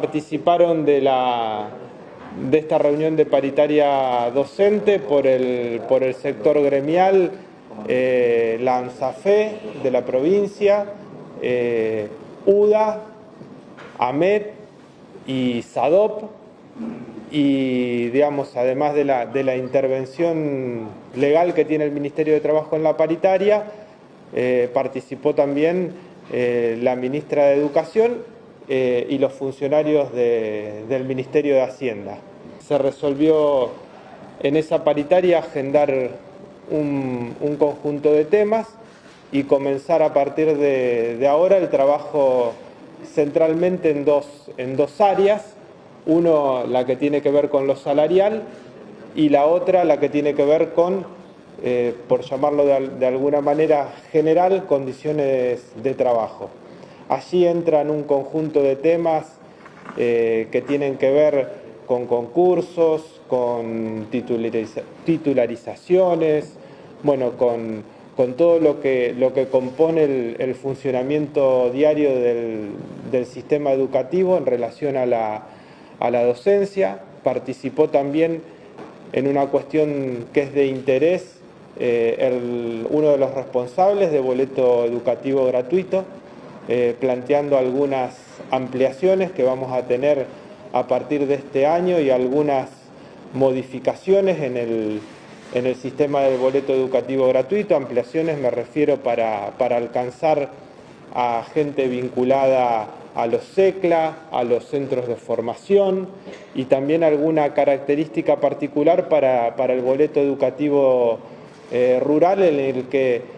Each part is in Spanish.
participaron de, la, de esta reunión de paritaria docente por el, por el sector gremial, eh, la ANSAFE de la provincia, eh, UDA, AMET y SADOP, y digamos, además de la, de la, intervención legal que tiene el Ministerio de Trabajo en la paritaria, eh, participó también eh, la ministra de Educación eh, y los funcionarios del Ministerio de Hacienda. Se resolvió en esa paritaria agendar un, conjunto de temas y comenzar a partir de, ahora el trabajo centralmente en dos, en dos áreas, uno, la que tiene que ver con lo salarial y la otra, la que tiene que ver con, eh, por llamarlo de, alguna manera general, condiciones de trabajo. Allí entran un conjunto de temas eh, que tienen que ver con concursos, con titularizaciones, bueno, con, todo lo que, lo que compone el, funcionamiento diario del sistema educativo en relación a la a la docencia, participó también en una cuestión que es de interés eh, uno de los responsables de boleto educativo gratuito, eh, planteando algunas ampliaciones que vamos a tener a partir de este año y algunas modificaciones en el, en el sistema del boleto educativo gratuito. Ampliaciones me refiero para, para alcanzar a gente vinculada a los CECLA, a los centros de formación y también alguna característica particular para, el boleto educativo eh, rural en el que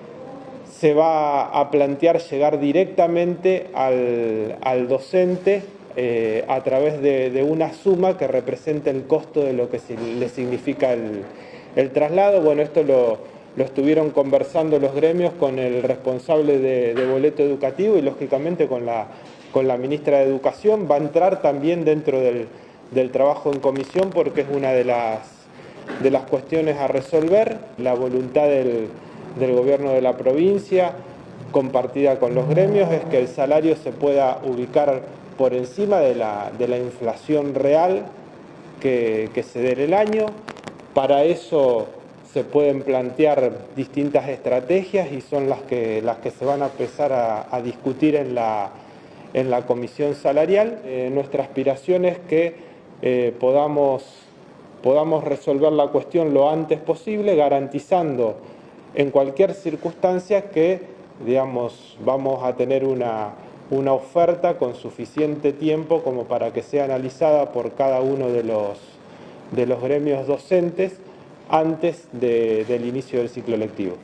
se va a plantear llegar directamente al, docente eh, a través de, una suma que representa el costo de lo que le significa el, traslado. Bueno, esto lo, estuvieron conversando los gremios con el responsable de, de boleto educativo y lógicamente con la con la ministra de Educación, va a entrar también dentro del, trabajo en comisión porque es una de las, de las cuestiones a resolver, la voluntad del, gobierno de la provincia, compartida con los gremios, es que el salario se pueda ubicar por encima de la, inflación real que, se dé en el año. Para eso se pueden plantear distintas estrategias y son las que, las que se van a empezar a discutir en la en la comisión salarial. Eh, nuestra aspiración es que eh, podamos, podamos resolver la cuestión lo antes posible, garantizando en cualquier circunstancia que digamos, vamos a tener una, una oferta con suficiente tiempo como para que sea analizada por cada uno de los, de los gremios docentes antes del inicio del ciclo lectivo.